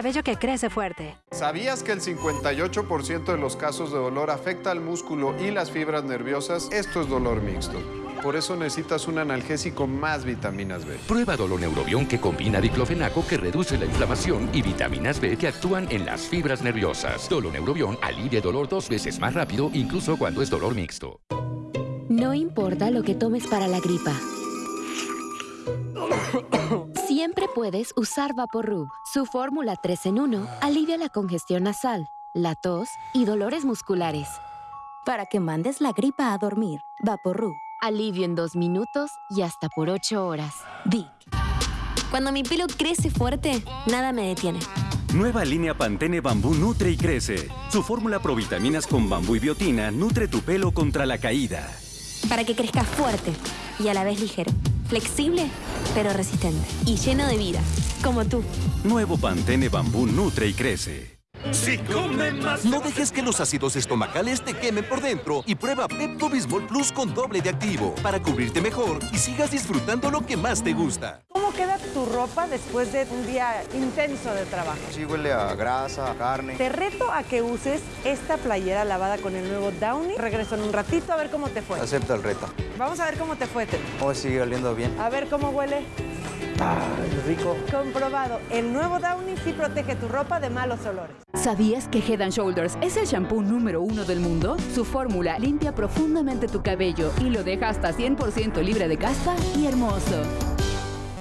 Cabello que crece fuerte. ¿Sabías que el 58% de los casos de dolor afecta al músculo y las fibras nerviosas? Esto es dolor mixto. Por eso necesitas un analgésico más vitaminas B. Prueba Doloneurobión que combina diclofenaco que reduce la inflamación y vitaminas B que actúan en las fibras nerviosas. Doloneurobión alivia el dolor dos veces más rápido, incluso cuando es dolor mixto. No importa lo que tomes para la gripa. Siempre puedes usar Vaporub. Su fórmula 3 en 1 alivia la congestión nasal, la tos y dolores musculares. Para que mandes la gripa a dormir, Vaporub. Alivio en dos minutos y hasta por 8 horas. Vic. Cuando mi pelo crece fuerte, nada me detiene. Nueva línea Pantene Bambú nutre y crece. Su fórmula provitaminas con bambú y biotina nutre tu pelo contra la caída. Para que crezca fuerte y a la vez ligero. Flexible, pero resistente. Y lleno de vida, como tú. Nuevo Pantene Bambú nutre y crece. Si come más... No dejes que los ácidos estomacales te quemen por dentro y prueba Pepto Bismol Plus con doble de activo para cubrirte mejor y sigas disfrutando lo que más te gusta. ¿Cómo queda tu ropa después de un día intenso de trabajo? Sí, huele a grasa, a carne. Te reto a que uses esta playera lavada con el nuevo Downy. Regreso en un ratito a ver cómo te fue. Acepto el reto. Vamos a ver cómo te fue, Ted. Oh, sigue oliendo bien. A ver cómo huele. Ay, rico. Comprobado. El nuevo Downy sí protege tu ropa de malos olores. ¿Sabías que Head Shoulders es el shampoo número uno del mundo? Su fórmula limpia profundamente tu cabello y lo deja hasta 100% libre de caspa y hermoso.